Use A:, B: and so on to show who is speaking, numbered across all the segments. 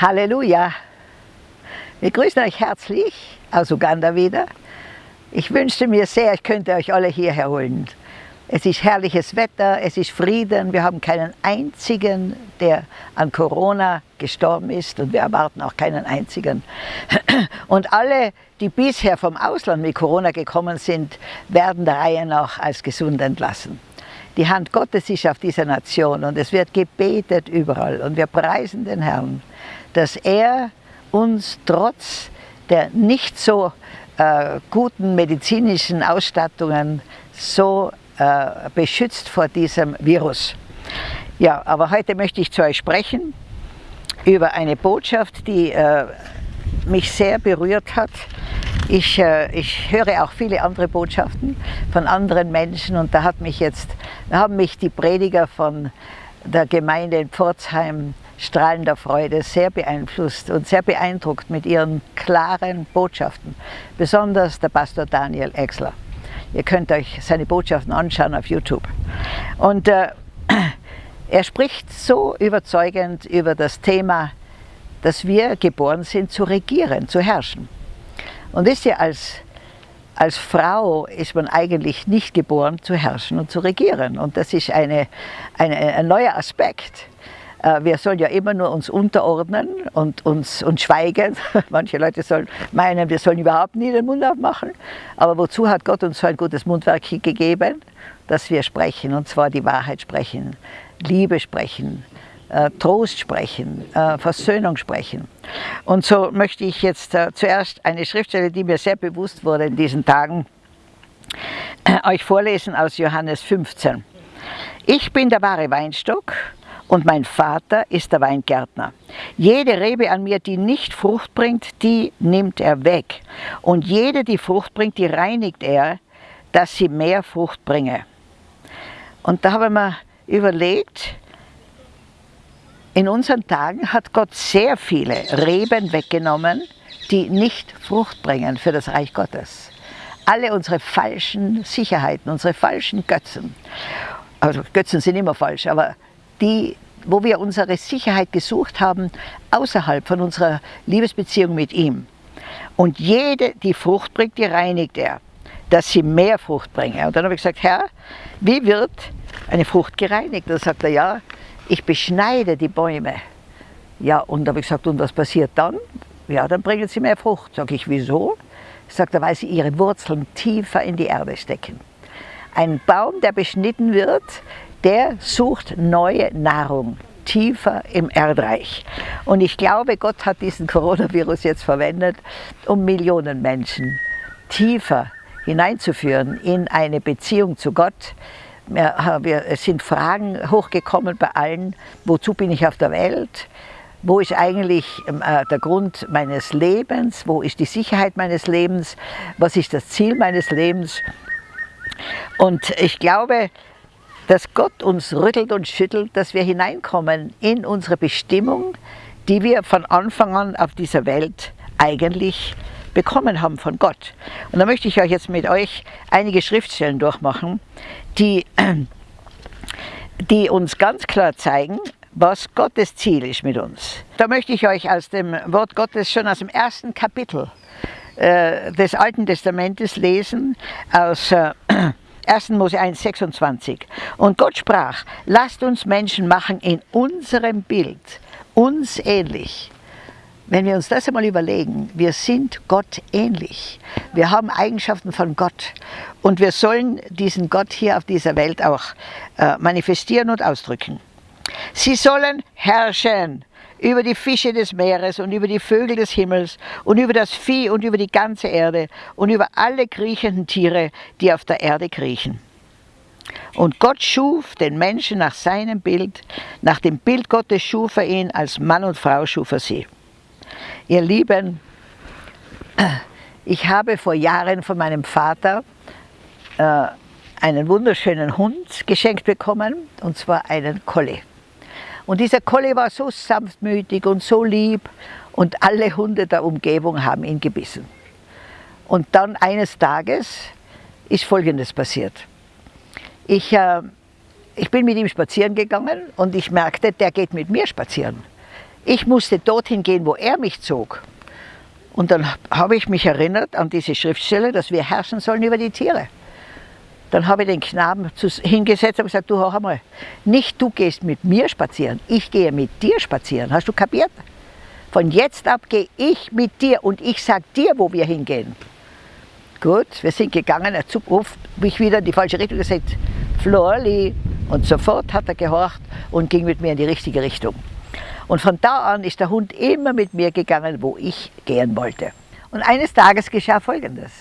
A: Halleluja! Wir grüßen euch herzlich aus Uganda wieder. Ich wünschte mir sehr, ich könnte euch alle hierher holen. Es ist herrliches Wetter, es ist Frieden, wir haben keinen einzigen, der an Corona gestorben ist und wir erwarten auch keinen einzigen. Und alle, die bisher vom Ausland mit Corona gekommen sind, werden der Reihe nach als gesund entlassen. Die Hand Gottes ist auf dieser Nation und es wird gebetet überall und wir preisen den Herrn, dass er uns trotz der nicht so äh, guten medizinischen Ausstattungen so äh, beschützt vor diesem Virus. Ja, aber heute möchte ich zu euch sprechen über eine Botschaft, die äh, mich sehr berührt hat. Ich, äh, ich höre auch viele andere Botschaften von anderen Menschen und da hat mich jetzt, haben mich die Prediger von der Gemeinde in Pforzheim strahlender Freude sehr beeinflusst und sehr beeindruckt mit ihren klaren Botschaften, besonders der Pastor Daniel Exler. Ihr könnt euch seine Botschaften anschauen auf YouTube. Und äh, er spricht so überzeugend über das Thema, dass wir geboren sind zu regieren, zu herrschen. Und wisst ihr, als, als Frau ist man eigentlich nicht geboren zu herrschen und zu regieren. Und das ist eine, eine, ein neuer Aspekt. Äh, wir sollen ja immer nur uns unterordnen und uns und schweigen. Manche Leute sollen meinen, wir sollen überhaupt nie den Mund aufmachen. Aber wozu hat Gott uns so ein gutes Mundwerk gegeben? Dass wir sprechen, und zwar die Wahrheit sprechen, Liebe sprechen, Trost sprechen, äh, Versöhnung sprechen. Und so möchte ich jetzt zuerst eine Schriftstelle, die mir sehr bewusst wurde in diesen Tagen, euch vorlesen aus Johannes 15. Ich bin der wahre Weinstock und mein Vater ist der Weingärtner. Jede Rebe an mir, die nicht Frucht bringt, die nimmt er weg. Und jede, die Frucht bringt, die reinigt er, dass sie mehr Frucht bringe. Und da habe ich mir überlegt, in unseren Tagen hat Gott sehr viele Reben weggenommen, die nicht Frucht bringen für das Reich Gottes. Alle unsere falschen Sicherheiten, unsere falschen Götzen. Also Götzen sind immer falsch, aber die, wo wir unsere Sicherheit gesucht haben, außerhalb von unserer Liebesbeziehung mit ihm. Und jede, die Frucht bringt, die reinigt er, dass sie mehr Frucht bringe. Und dann habe ich gesagt, Herr, wie wird eine Frucht gereinigt? Und dann sagt er, ja, ich beschneide die Bäume. Ja, und habe ich gesagt, und was passiert dann? Ja, dann bringen sie mehr Frucht. Sag ich, wieso? Sagt er, weil sie ihre Wurzeln tiefer in die Erde stecken. Ein Baum, der beschnitten wird, der sucht neue Nahrung tiefer im Erdreich. Und ich glaube, Gott hat diesen Coronavirus jetzt verwendet, um Millionen Menschen tiefer hineinzuführen in eine Beziehung zu Gott. Es sind Fragen hochgekommen bei allen, wozu bin ich auf der Welt? Wo ist eigentlich ähm, äh, der Grund meines Lebens? Wo ist die Sicherheit meines Lebens? Was ist das Ziel meines Lebens? Und ich glaube, dass Gott uns rüttelt und schüttelt, dass wir hineinkommen in unsere Bestimmung, die wir von Anfang an auf dieser Welt eigentlich bekommen haben von Gott. Und da möchte ich euch jetzt mit euch einige Schriftstellen durchmachen, die, die uns ganz klar zeigen, was Gottes Ziel ist mit uns. Da möchte ich euch aus dem Wort Gottes schon aus dem ersten Kapitel äh, des Alten Testamentes lesen, aus äh, 1. Mose 1, 26. Und Gott sprach, lasst uns Menschen machen in unserem Bild, uns ähnlich. Wenn wir uns das einmal überlegen, wir sind Gott ähnlich. Wir haben Eigenschaften von Gott und wir sollen diesen Gott hier auf dieser Welt auch äh, manifestieren und ausdrücken. Sie sollen herrschen über die Fische des Meeres und über die Vögel des Himmels und über das Vieh und über die ganze Erde und über alle kriechenden Tiere, die auf der Erde kriechen. Und Gott schuf den Menschen nach seinem Bild, nach dem Bild Gottes schuf er ihn, als Mann und Frau schuf er sie. Ihr Lieben, ich habe vor Jahren von meinem Vater äh, einen wunderschönen Hund geschenkt bekommen, und zwar einen Collie. Und dieser Collie war so sanftmütig und so lieb und alle Hunde der Umgebung haben ihn gebissen. Und dann eines Tages ist Folgendes passiert. Ich, äh, ich bin mit ihm spazieren gegangen und ich merkte, der geht mit mir spazieren. Ich musste dorthin gehen, wo er mich zog. Und dann habe ich mich erinnert an diese Schriftstelle, dass wir herrschen sollen über die Tiere. Dann habe ich den Knaben hingesetzt und gesagt, du hör einmal, nicht du gehst mit mir spazieren, ich gehe mit dir spazieren. Hast du kapiert? Von jetzt ab gehe ich mit dir und ich sage dir, wo wir hingehen. Gut, wir sind gegangen, er ruft mich wieder in die falsche Richtung gesagt, Florli. Und sofort hat er gehorcht und ging mit mir in die richtige Richtung. Und von da an ist der Hund immer mit mir gegangen, wo ich gehen wollte. Und eines Tages geschah Folgendes.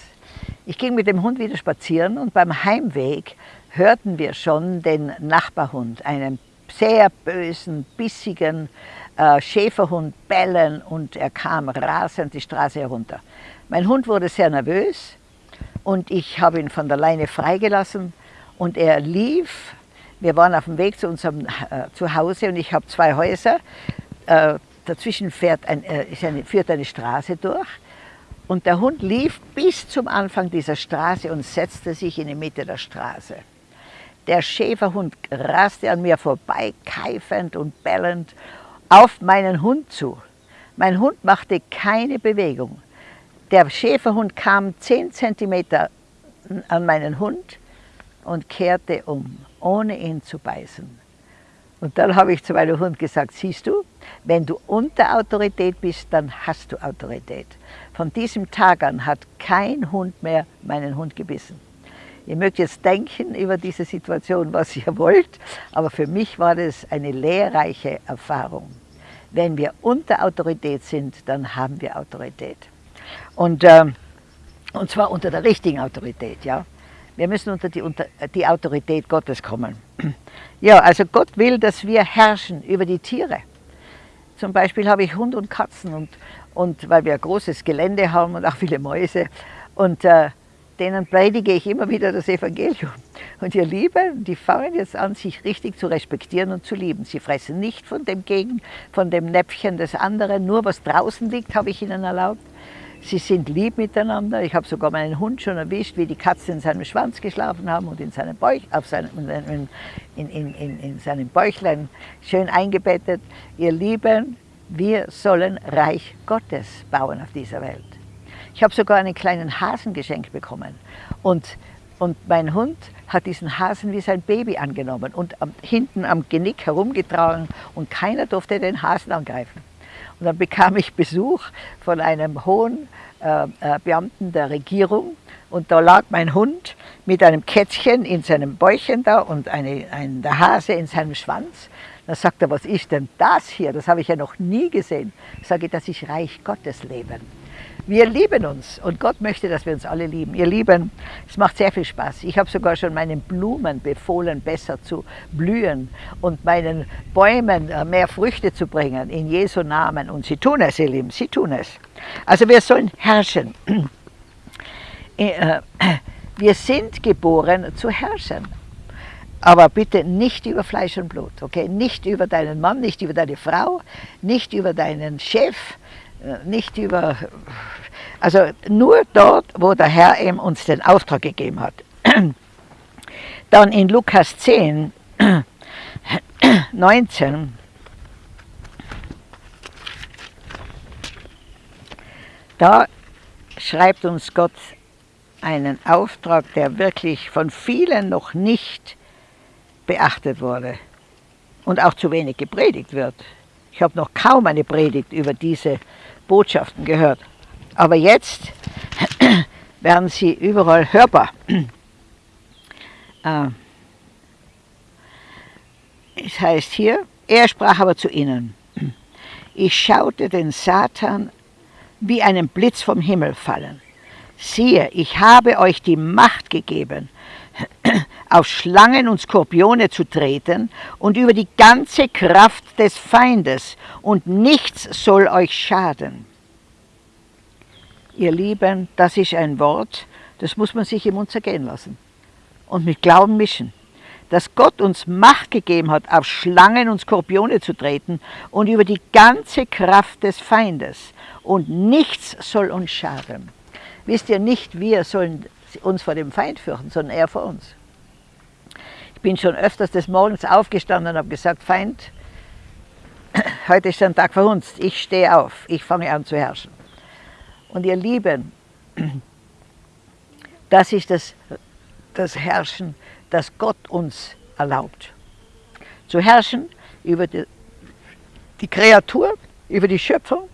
A: Ich ging mit dem Hund wieder spazieren und beim Heimweg hörten wir schon den Nachbarhund, einen sehr bösen, bissigen äh, Schäferhund bellen und er kam rasend die Straße herunter. Mein Hund wurde sehr nervös und ich habe ihn von der Leine freigelassen und er lief wir waren auf dem Weg zu unserem äh, Zuhause und ich habe zwei Häuser. Äh, dazwischen fährt ein, äh, eine, führt eine Straße durch. Und der Hund lief bis zum Anfang dieser Straße und setzte sich in die Mitte der Straße. Der Schäferhund raste an mir vorbei, keifend und bellend, auf meinen Hund zu. Mein Hund machte keine Bewegung. Der Schäferhund kam zehn Zentimeter an meinen Hund und kehrte um ohne ihn zu beißen. Und dann habe ich zu meinem Hund gesagt, siehst du, wenn du unter Autorität bist, dann hast du Autorität. Von diesem Tag an hat kein Hund mehr meinen Hund gebissen. Ihr mögt jetzt denken über diese Situation, was ihr wollt, aber für mich war das eine lehrreiche Erfahrung. Wenn wir unter Autorität sind, dann haben wir Autorität. Und, äh, und zwar unter der richtigen Autorität. Ja? Wir müssen unter die, unter die Autorität Gottes kommen. Ja, also Gott will, dass wir herrschen über die Tiere. Zum Beispiel habe ich Hund und Katzen und, und weil wir ein großes Gelände haben und auch viele Mäuse und äh, denen predige ich immer wieder das Evangelium. Und ihr Lieben, die fangen jetzt an, sich richtig zu respektieren und zu lieben. Sie fressen nicht von dem Gegen, von dem Näpfchen des anderen, nur was draußen liegt, habe ich ihnen erlaubt. Sie sind lieb miteinander. Ich habe sogar meinen Hund schon erwischt, wie die Katzen in seinem Schwanz geschlafen haben und in seinem, Bauch, auf seinem, in, in, in, in seinem Bäuchlein schön eingebettet. Ihr Lieben, wir sollen Reich Gottes bauen auf dieser Welt. Ich habe sogar einen kleinen Hasen geschenkt bekommen. Und, und mein Hund hat diesen Hasen wie sein Baby angenommen und am, hinten am Genick herumgetragen und keiner durfte den Hasen angreifen. Und dann bekam ich Besuch von einem hohen äh, äh, Beamten der Regierung und da lag mein Hund mit einem Kätzchen in seinem Bäuchchen da und eine, ein, der Hase in seinem Schwanz. Da sagt er, was ist denn das hier? Das habe ich ja noch nie gesehen. Ich sage, das ist Reich Gottes Leben. Wir lieben uns und Gott möchte, dass wir uns alle lieben. Ihr Lieben, es macht sehr viel Spaß. Ich habe sogar schon meinen Blumen befohlen, besser zu blühen und meinen Bäumen äh, mehr Früchte zu bringen, in Jesu Namen. Und sie tun es, ihr Lieben, sie tun es. Also wir sollen herrschen. Äh, wir sind geboren zu herrschen. Aber bitte nicht über Fleisch und Blut, okay? Nicht über deinen Mann, nicht über deine Frau, nicht über deinen Chef, äh, nicht über, also nur dort, wo der Herr eben uns den Auftrag gegeben hat. Dann in Lukas 10, 19, da schreibt uns Gott einen Auftrag, der wirklich von vielen noch nicht beachtet wurde und auch zu wenig gepredigt wird. Ich habe noch kaum eine Predigt über diese Botschaften gehört. Aber jetzt werden sie überall hörbar. Äh, es heißt hier, er sprach aber zu ihnen, ich schaute den Satan wie einen Blitz vom Himmel fallen. Siehe, ich habe euch die Macht gegeben, auf Schlangen und Skorpione zu treten und über die ganze Kraft des Feindes, und nichts soll euch schaden. Ihr Lieben, das ist ein Wort, das muss man sich im Mund zergehen lassen und mit Glauben mischen. Dass Gott uns Macht gegeben hat, auf Schlangen und Skorpione zu treten und über die ganze Kraft des Feindes und nichts soll uns schaden. Wisst ihr, nicht wir sollen uns vor dem Feind fürchten, sondern er vor uns. Ich bin schon öfters des Morgens aufgestanden und habe gesagt, Feind, heute ist ein Tag für uns. Ich stehe auf, ich fange an zu herrschen. Und ihr Lieben, das ist das, das Herrschen, das Gott uns erlaubt. Zu herrschen über die, die Kreatur, über die Schöpfung,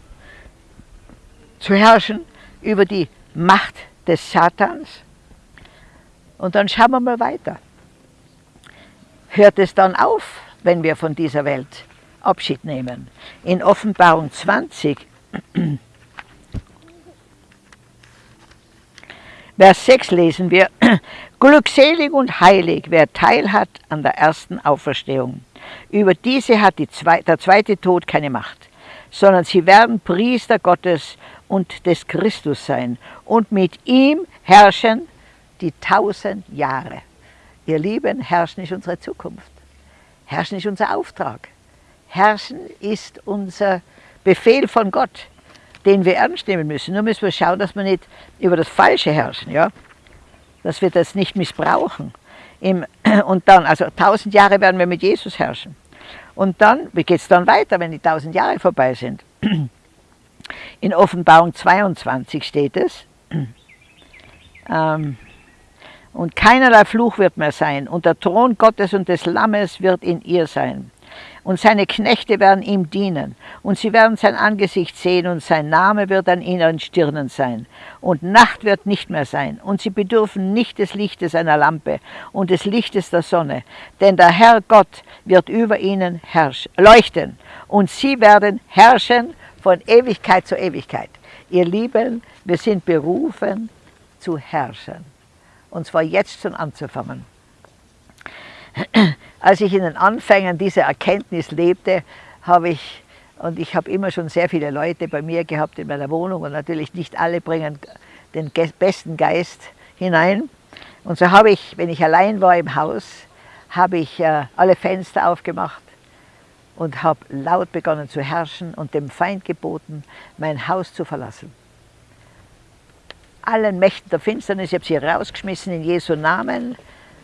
A: zu herrschen über die Macht des Satans. Und dann schauen wir mal weiter. Hört es dann auf, wenn wir von dieser Welt Abschied nehmen? In Offenbarung 20, Vers 6 lesen wir, Glückselig und heilig, wer Teil hat an der ersten Auferstehung. Über diese hat die Zwe der zweite Tod keine Macht, sondern sie werden Priester Gottes und des Christus sein und mit ihm herrschen die tausend Jahre. Ihr Lieben, herrschen ist unsere Zukunft. Herrschen ist unser Auftrag. Herrschen ist unser Befehl von Gott, den wir ernst nehmen müssen. Nur müssen wir schauen, dass wir nicht über das Falsche herrschen, ja? dass wir das nicht missbrauchen. Und dann, also tausend Jahre werden wir mit Jesus herrschen. Und dann, wie geht es dann weiter, wenn die tausend Jahre vorbei sind? In Offenbarung 22 steht es, ähm, und keinerlei Fluch wird mehr sein, und der Thron Gottes und des Lammes wird in ihr sein. Und seine Knechte werden ihm dienen, und sie werden sein Angesicht sehen, und sein Name wird an ihren Stirnen sein. Und Nacht wird nicht mehr sein, und sie bedürfen nicht des Lichtes einer Lampe und des Lichtes der Sonne, denn der Herr Gott wird über ihnen leuchten, und sie werden herrschen von Ewigkeit zu Ewigkeit. Ihr Lieben, wir sind berufen zu herrschen. Und zwar jetzt schon anzufangen. Als ich in den Anfängen dieser Erkenntnis lebte, habe ich, und ich habe immer schon sehr viele Leute bei mir gehabt in meiner Wohnung und natürlich nicht alle bringen den besten Geist hinein. Und so habe ich, wenn ich allein war im Haus, habe ich äh, alle Fenster aufgemacht und habe laut begonnen zu herrschen und dem Feind geboten, mein Haus zu verlassen. Allen Mächten der Finsternis, ich habe sie rausgeschmissen in Jesu Namen,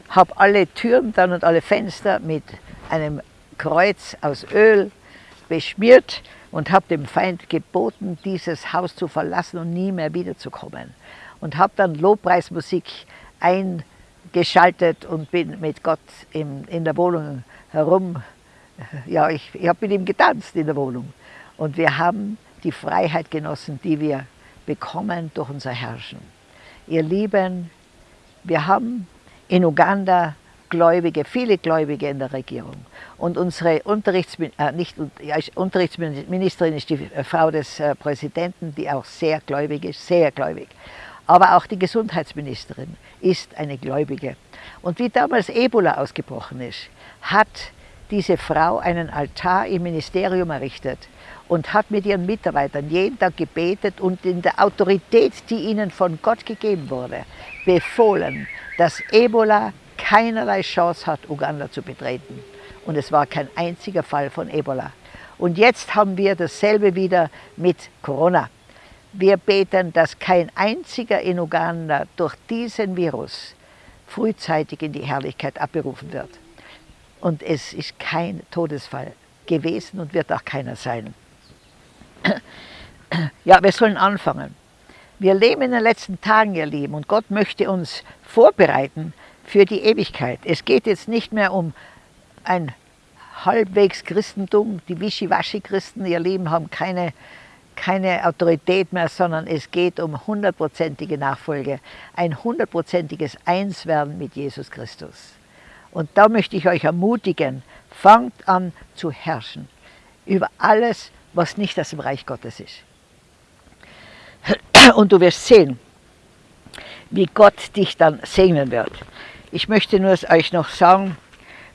A: habe alle Türen dann und alle Fenster mit einem Kreuz aus Öl beschmiert und habe dem Feind geboten, dieses Haus zu verlassen und nie mehr wiederzukommen. Und habe dann Lobpreismusik eingeschaltet und bin mit Gott in, in der Wohnung herum ja, ich, ich habe mit ihm getanzt in der Wohnung. Und wir haben die Freiheit genossen, die wir bekommen durch unser Herrschen. Ihr Lieben, wir haben in Uganda Gläubige, viele Gläubige in der Regierung. Und unsere Unterrichtsmin äh, nicht, ja, Unterrichtsministerin ist die Frau des äh, Präsidenten, die auch sehr gläubig ist, sehr gläubig. Aber auch die Gesundheitsministerin ist eine Gläubige. Und wie damals Ebola ausgebrochen ist, hat diese Frau einen Altar im Ministerium errichtet und hat mit ihren Mitarbeitern jeden Tag gebetet und in der Autorität, die ihnen von Gott gegeben wurde, befohlen, dass Ebola keinerlei Chance hat, Uganda zu betreten. Und es war kein einziger Fall von Ebola. Und jetzt haben wir dasselbe wieder mit Corona. Wir beten, dass kein einziger in Uganda durch diesen Virus frühzeitig in die Herrlichkeit abberufen wird. Und es ist kein Todesfall gewesen und wird auch keiner sein. Ja, wir sollen anfangen. Wir leben in den letzten Tagen, ihr Lieben, und Gott möchte uns vorbereiten für die Ewigkeit. Es geht jetzt nicht mehr um ein halbwegs Christentum, die Wischiwaschi-Christen, ihr Leben haben keine, keine Autorität mehr, sondern es geht um hundertprozentige Nachfolge, ein hundertprozentiges Einswerden mit Jesus Christus. Und da möchte ich euch ermutigen, fangt an zu herrschen über alles, was nicht aus dem Reich Gottes ist. Und du wirst sehen, wie Gott dich dann segnen wird. Ich möchte nur euch noch sagen,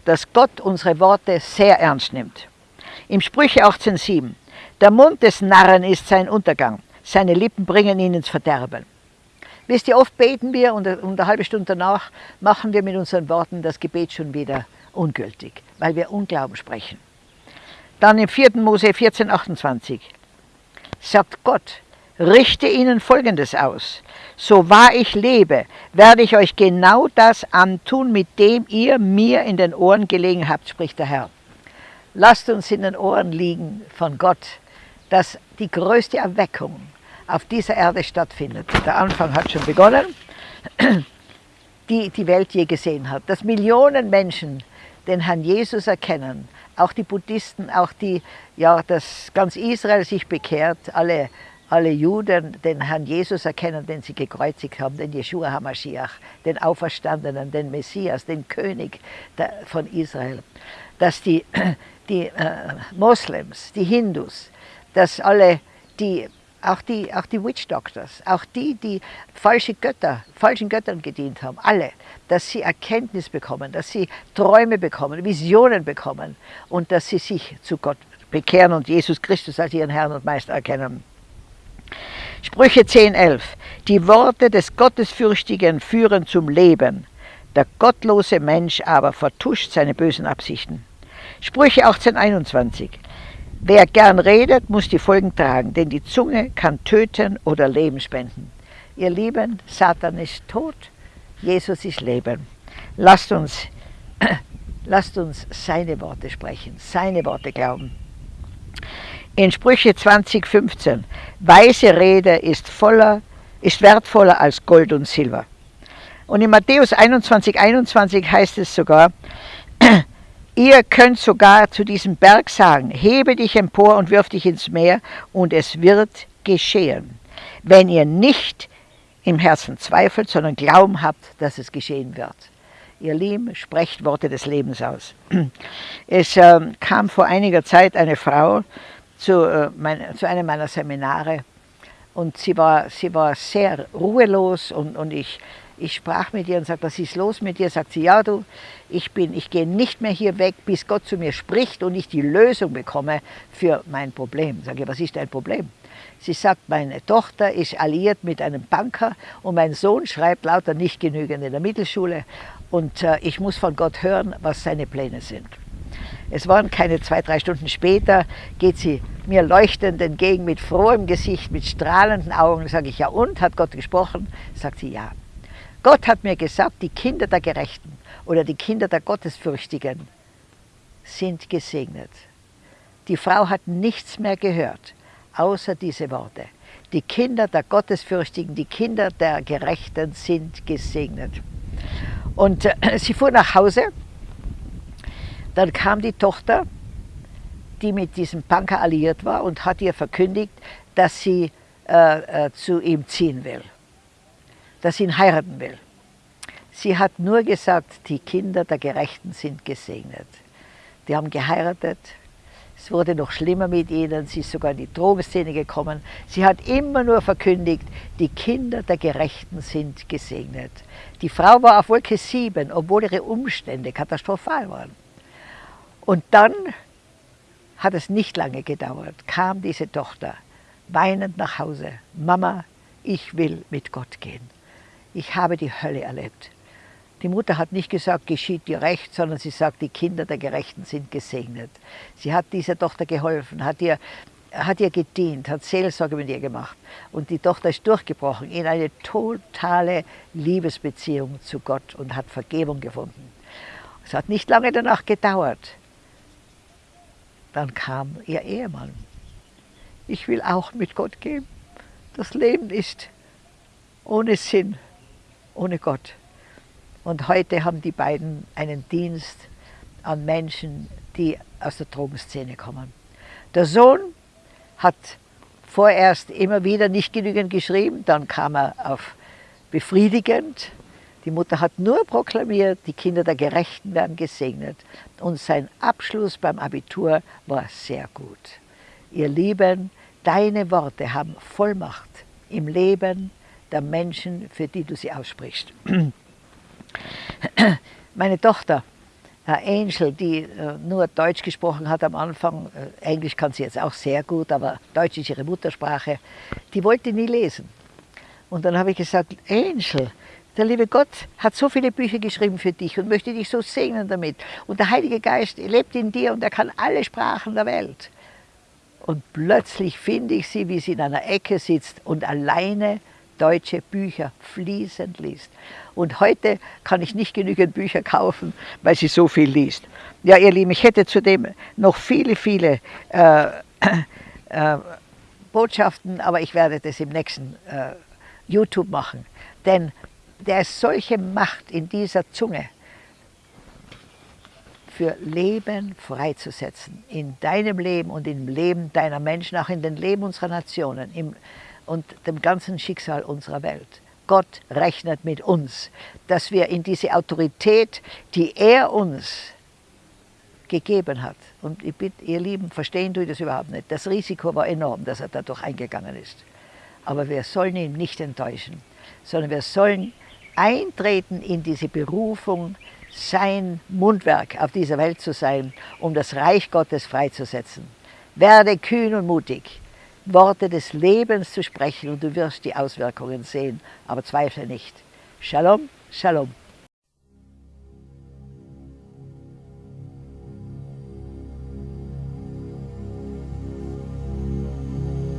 A: dass Gott unsere Worte sehr ernst nimmt. Im Sprüche 18,7 Der Mund des Narren ist sein Untergang, seine Lippen bringen ihn ins Verderben. Wisst ihr, oft beten wir und eine halbe Stunde danach machen wir mit unseren Worten das Gebet schon wieder ungültig, weil wir Unglauben sprechen. Dann im 4. Mose 14, 28 sagt Gott, richte ihnen Folgendes aus. So wahr ich lebe, werde ich euch genau das antun, mit dem ihr mir in den Ohren gelegen habt, spricht der Herr. lasst uns in den Ohren liegen von Gott, dass die größte Erweckung auf dieser Erde stattfindet. Der Anfang hat schon begonnen, die die Welt je gesehen hat. Dass Millionen Menschen den Herrn Jesus erkennen, auch die Buddhisten, auch die, ja, dass ganz Israel sich bekehrt, alle, alle Juden den Herrn Jesus erkennen, den sie gekreuzigt haben, den Yeshua HaMashiach, den Auferstandenen, den Messias, den König von Israel. Dass die, die äh, Moslems, die Hindus, dass alle die auch die, auch die Witch Doctors, auch die, die falsche Götter, falschen Göttern gedient haben, alle, dass sie Erkenntnis bekommen, dass sie Träume bekommen, Visionen bekommen und dass sie sich zu Gott bekehren und Jesus Christus als ihren Herrn und Meister erkennen. Sprüche 10,11 Die Worte des Gottesfürchtigen führen zum Leben, der gottlose Mensch aber vertuscht seine bösen Absichten. Sprüche 18,21 Wer gern redet, muss die Folgen tragen, denn die Zunge kann töten oder Leben spenden. Ihr Lieben, Satan ist tot, Jesus ist Leben. Lasst uns, lasst uns seine Worte sprechen, seine Worte glauben. In Sprüche 20,15 Weise Rede ist, voller, ist wertvoller als Gold und Silber. Und in Matthäus 21,21 21 heißt es sogar, Ihr könnt sogar zu diesem Berg sagen, hebe dich empor und wirf dich ins Meer, und es wird geschehen. Wenn ihr nicht im Herzen zweifelt, sondern Glauben habt, dass es geschehen wird. Ihr Lieben, sprecht Worte des Lebens aus. Es äh, kam vor einiger Zeit eine Frau zu, äh, mein, zu einem meiner Seminare und sie war, sie war sehr ruhelos und, und ich ich sprach mit ihr und sagte, was ist los mit dir? Sagt sie, ja du, ich, bin, ich gehe nicht mehr hier weg, bis Gott zu mir spricht und ich die Lösung bekomme für mein Problem. Sage ich, was ist dein Problem? Sie sagt, meine Tochter ist alliiert mit einem Banker und mein Sohn schreibt lauter nicht genügend in der Mittelschule und äh, ich muss von Gott hören, was seine Pläne sind. Es waren keine zwei, drei Stunden später, geht sie mir leuchtend entgegen mit frohem Gesicht, mit strahlenden Augen. Sage ich, ja und, hat Gott gesprochen? Sagt sie, ja. Gott hat mir gesagt, die Kinder der Gerechten oder die Kinder der Gottesfürchtigen sind gesegnet. Die Frau hat nichts mehr gehört, außer diese Worte. Die Kinder der Gottesfürchtigen, die Kinder der Gerechten sind gesegnet. Und äh, sie fuhr nach Hause. Dann kam die Tochter, die mit diesem Punker alliiert war und hat ihr verkündigt, dass sie äh, äh, zu ihm ziehen will dass sie ihn heiraten will. Sie hat nur gesagt, die Kinder der Gerechten sind gesegnet. Die haben geheiratet, es wurde noch schlimmer mit ihnen, sie ist sogar in die Drogenszene gekommen. Sie hat immer nur verkündigt, die Kinder der Gerechten sind gesegnet. Die Frau war auf Wolke 7, obwohl ihre Umstände katastrophal waren. Und dann hat es nicht lange gedauert, kam diese Tochter weinend nach Hause. Mama, ich will mit Gott gehen ich habe die Hölle erlebt. Die Mutter hat nicht gesagt, geschieht dir recht, sondern sie sagt, die Kinder der Gerechten sind gesegnet. Sie hat dieser Tochter geholfen, hat ihr, hat ihr gedient, hat Seelsorge mit ihr gemacht. Und die Tochter ist durchgebrochen in eine totale Liebesbeziehung zu Gott und hat Vergebung gefunden. Es hat nicht lange danach gedauert. Dann kam ihr Ehemann. Ich will auch mit Gott gehen. Das Leben ist ohne Sinn ohne Gott. Und heute haben die beiden einen Dienst an Menschen, die aus der Drogenszene kommen. Der Sohn hat vorerst immer wieder nicht genügend geschrieben, dann kam er auf befriedigend. Die Mutter hat nur proklamiert, die Kinder der Gerechten werden gesegnet. Und sein Abschluss beim Abitur war sehr gut. Ihr Lieben, deine Worte haben Vollmacht im Leben, der Menschen, für die du sie aussprichst. Meine Tochter, Angel, die äh, nur Deutsch gesprochen hat am Anfang, äh, Englisch kann sie jetzt auch sehr gut, aber Deutsch ist ihre Muttersprache, die wollte nie lesen. Und dann habe ich gesagt, Angel, der liebe Gott hat so viele Bücher geschrieben für dich und möchte dich so segnen damit. Und der Heilige Geist lebt in dir und er kann alle Sprachen der Welt. Und plötzlich finde ich sie, wie sie in einer Ecke sitzt und alleine deutsche Bücher fließend liest. Und heute kann ich nicht genügend Bücher kaufen, weil sie so viel liest. Ja, ihr Lieben, ich hätte zudem noch viele, viele äh, äh, Botschaften, aber ich werde das im nächsten äh, YouTube machen. Denn der ist solche Macht in dieser Zunge, für Leben freizusetzen. In deinem Leben und im Leben deiner Menschen, auch in den Leben unserer Nationen im, und dem ganzen Schicksal unserer Welt. Gott rechnet mit uns, dass wir in diese Autorität, die er uns gegeben hat. Und ich bitte, ihr Lieben, verstehen tue das überhaupt nicht. Das Risiko war enorm, dass er dadurch eingegangen ist. Aber wir sollen ihn nicht enttäuschen, sondern wir sollen eintreten in diese Berufung, sein Mundwerk auf dieser Welt zu sein, um das Reich Gottes freizusetzen. Werde kühn und mutig, Worte des Lebens zu sprechen und du wirst die Auswirkungen sehen, aber zweifle nicht. Shalom, Shalom.